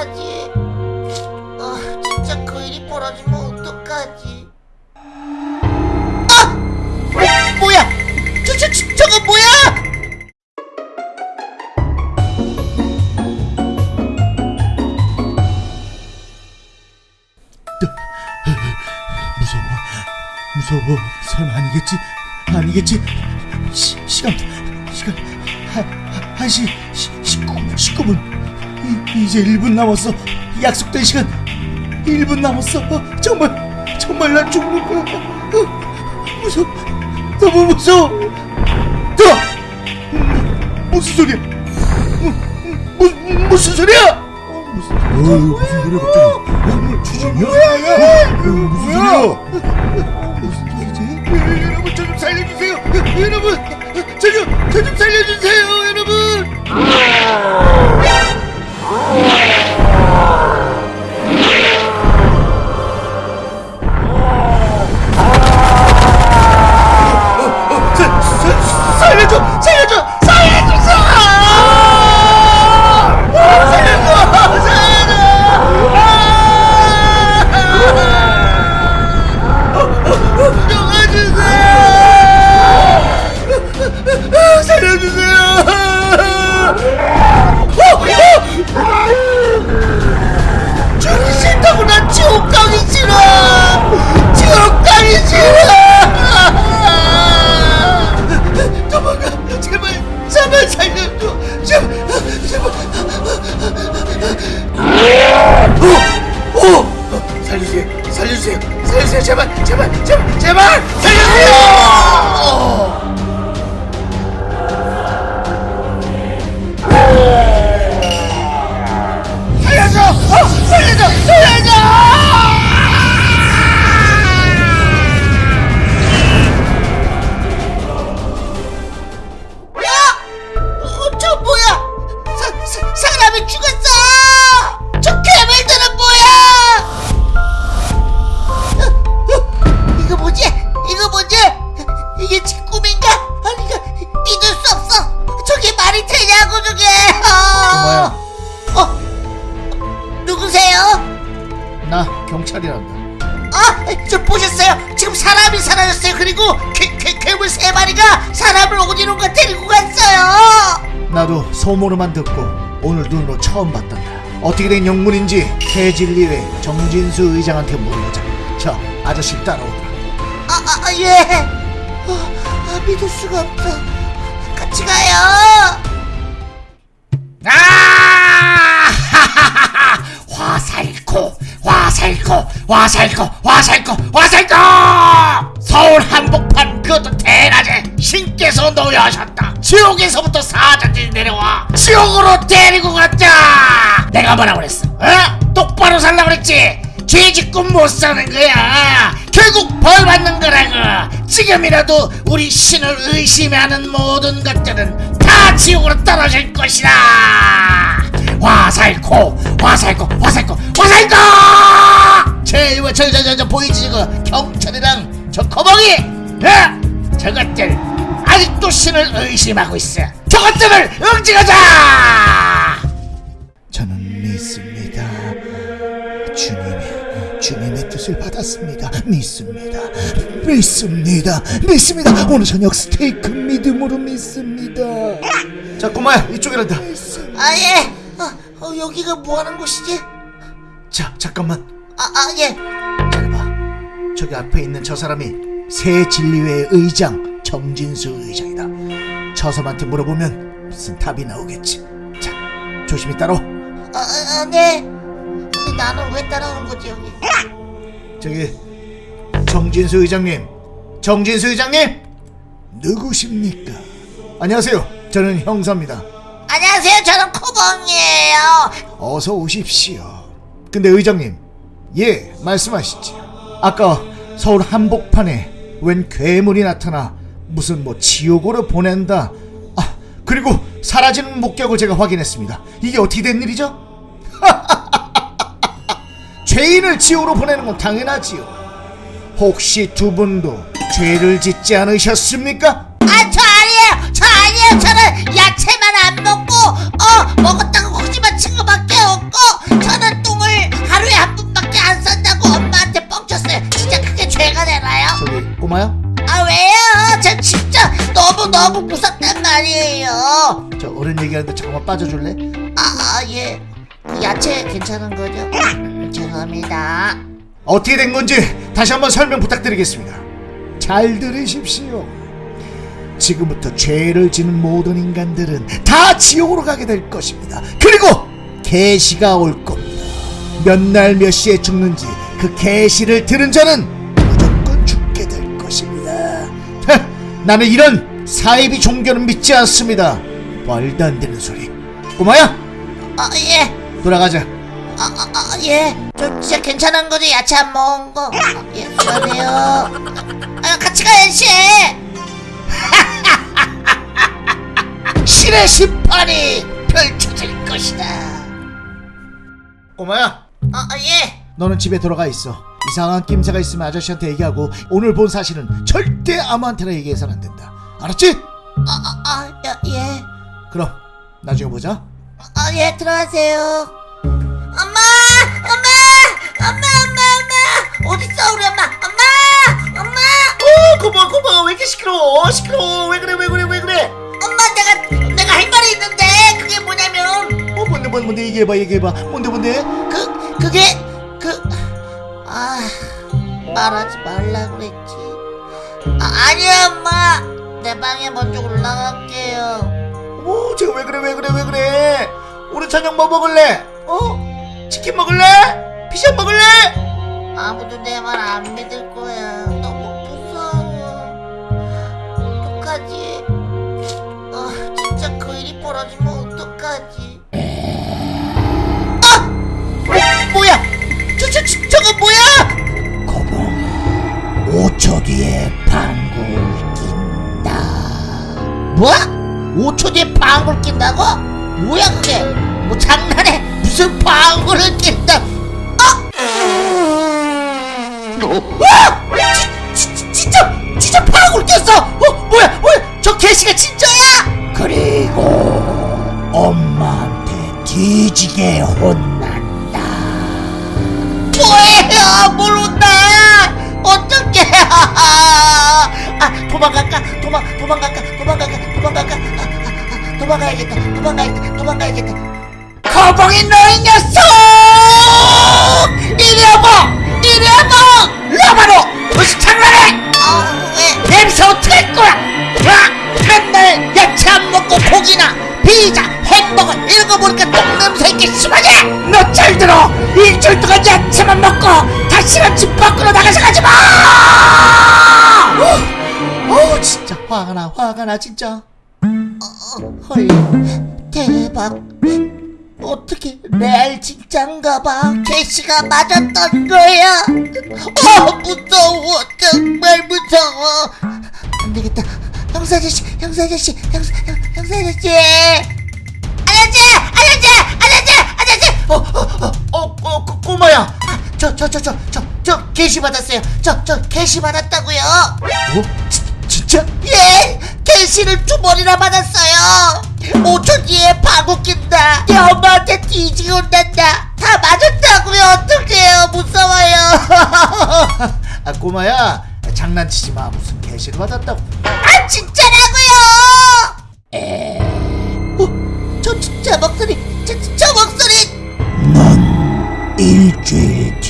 어떡하지? 아, 진짜 그 일이 벌어지면 어떡하지? 아! 어, 뭐야? 저, 저, 저, 저거 뭐야? 무서워 무서워 설마 아니겠지 아니겠지 시, 시간 시간 한, 한시 19, 19분 이, 이제 1분 남았어. 약속된 시간. 1분 남았어. 어, 정말 정말 난 죽는 거야. 어, 무서워. 너무 무서워. 너 음, 무슨 소리야? 음, 무, 무슨 소리야? 어, 무슨, 어, 무슨 소리야 갑자기? 어, 주진이야? 뭐야 어, 무슨 소리야? 무슨 소리지? 여러분 저 좀 살려주세요. 여러분 살려주세 어디론가 데리고 갔어요. 나도 소문으로만 듣고 오늘 눈으로 처음 봤단다. 어떻게 된 영문인지 대진리회 정진수 의장한테 물어보자. 저 아저씨 따라오더라. 아, 아, 아, 예. 어, 아, 믿을 수가 없다. 같이 가요. 아! 화살코, 화살코, 화살코, 화살코, 화살코! 서울 한복판 신께서 놓여하셨다. 지옥에서부터 사자들이 내려와 지옥으로 데리고 갔다. 내가 뭐라 그랬어? 어? 똑바로 살라 그랬지. 죄 짓고 못 사는 거야. 결국 벌 받는 거라고. 지금이라도 우리 신을 의심하는 모든 것들은 다 지옥으로 떨어질 것이다. 화살코, 화살코, 화살코, 화살코! 저, 저, 저, 저, 저 보이지 저거 경찰이랑 저 거북이, 어? 저것들 아직도 신을 의심하고 있어. 저것들을 응징하자. 저는 믿습니다. 주님의 주님의 뜻을 받았습니다. 믿습니다. 믿습니다. 믿습니다. 오늘 저녁 스테이크 믿음으로 믿습니다. 자, 꼬마야 이쪽이란다. 아, 예. 어, 어, 여기가 뭐 하는 곳이지? 자, 잠깐만. 아, 아, 예. 잘 봐. 저기 앞에 있는 저 사람이 새 진리회의 의장 정진수 의장이다. 저 사람한테 물어보면 무슨 답이 나오겠지. 자, 조심히 따라와. 아, 아, 아, 네. 근데 나는 왜 따라오는 거지, 여기? 저기 정진수 의장님, 정진수 의장님 누구십니까? 안녕하세요. 저는 형사입니다. 안녕하세요. 저는 코봉이에요. 어서 오십시오. 근데 의장님, 예, 말씀하시죠. 아까 서울 한복판에 웬 괴물이 나타나 무슨 뭐 지옥으로 보낸다. 아, 그리고 사라지는 목격을 제가 확인했습니다. 이게 어떻게 된 일이죠? 죄인을 지옥으로 보내는 건 당연하지요. 혹시 두 분도 죄를 짓지 않으셨습니까? 너무 무섭단 말이에요. 저 어른 얘기하는데 잠깐만 빠져줄래? 아 예. 그 야채 괜찮은 거죠? 음, 죄송합니다. 어떻게 된 건지 다시 한번 설명 부탁드리겠습니다. 잘 들으십시오. 지금부터 죄를 지는 모든 인간들은 다 지옥으로 가게 될 것입니다. 그리고 계시가 올 겁니다. 몇 날 몇 시에 죽는지 그 계시를 들은 자는 무조건 죽게 될 것입니다. 하, 나는 이런 사이비 종교는 믿지 않습니다. 말도 안 되는 소리. 꼬마야, 아 예. 돌아가자. 아, 아, 아, 예. 저 진짜 괜찮은 거죠? 야채 안 먹은 거. 아, 예, 수고하세요. 아, 같이 가야지. 신의 심판이 펼쳐질 것이다. 꼬마야, 아, 아, 예. 너는 집에 돌아가 있어. 이상한 낌새가 있으면 아저씨한테 얘기하고 오늘 본 사실은 절대 아무한테나 얘기해서는 안 된다. 알았지? 아, 아, 아, 야, 예. 그럼 나중에 보자. 아, 예, 들어가세요. 엄마! 엄마! 엄마, 엄마, 엄마! 어딨어, 우리 엄마? 엄마! 엄마! 어, 고마워, 고마워. 왜 이렇게 시끄러워? 시끄러워. 왜 그래, 왜 그래, 왜 그래? 엄마, 내가, 내가 할 말이 있는데, 그게 뭐냐면, 어 뭔데 뭔데 뭔데 얘기해봐 얘기해봐. 뭔데 뭔데? 그, 그게, 그, 아, 말하지 말라 그랬지. 아, 아니야, 엄마. 내 방에 먼저 올라갈게요. 어 제가 왜 그래 왜 그래 왜 그래? 오늘 저녁 뭐 먹을래? 어? 치킨 먹을래? 피자 먹을래? 아무도 내 말 안 믿을 거야. 너무 무서워. 어떡하지? 아, 진짜 그 일이 벌어지면 어떡하지? 아! 어, 뭐야? 저, 저, 저, 저거 뭐야? 거봉 5초 뒤에 방구. 뭐? 5초 뒤에 방울 낀다고? 뭐야 그게? 뭐 장난해? 무슨 방울을 낀다? 어? 와! 지, 지, 진짜 진짜 방울 꼈어! 어 뭐야 뭐야? 저 개시가 진짜야? 그리고 엄마한테 뒤지게 혼난다. 뭐예요? 뭘 온다? 어떡해? 아 도망갈까? 도망 도망갈까? 도망갈까? 도망갈까? 아, 아, 아, 도망가야겠다. 도망가야겠다. 도망가야겠다. 거봉이 너희 녀석! 이리 와봐! 이리 와봐! 라바로! 무슨 장난해! 아 왜? 냄새 어떡할 거야? 야! 맨날 야채 안 먹고 고기나 피자, 햄버거 이런 거 보니까 똥냄새 있게 심하게! 너잘 들어! 일주일 동안 야채만 먹고 다시는 집 밖으로 나가서 가지 마! 어우 진짜 화가 나 화가 나 진짜. 헐 대박. 어떻게 레알 진짠가 봐? 캐시가 맞았던 거야? 어 무서워. 정말 무서워. 안 되겠다. 형사 아저씨 형사 아저씨 형사 형, 형사 아저씨. 아저씨 아저씨 아저씨 아저씨. 어어어어 어, 어, 그 꼬마야. 저 저 저 저 저저 게시 받았어요. 저저 게시 받았다고요. 어? 지, 진짜? 예! 개시를 두 번이나 받았어요! 5초 뒤에 방구 낀다! 내 엄마한테 뒤지게 혼난다! 다 맞았다고요! 어떡해요! 무서워요! 아 꼬마야 장난치지 마 무슨 개시를 받았다고. 아, 진짜라고요! 에... 어? 저, 저, 저 목소리! 저, 저 목소리! 넌 일주일